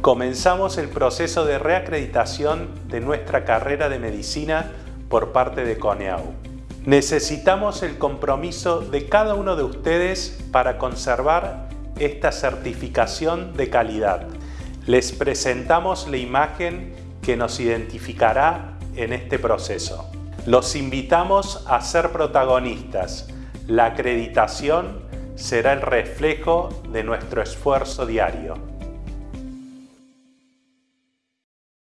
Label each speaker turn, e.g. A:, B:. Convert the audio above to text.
A: comenzamos el proceso de reacreditación de nuestra carrera de medicina por parte de CONEAU. Necesitamos el compromiso de cada uno de ustedes para conservar esta certificación de calidad. Les presentamos la imagen que nos identificará en este proceso. Los invitamos a ser protagonistas. La acreditación será el reflejo de nuestro esfuerzo diario.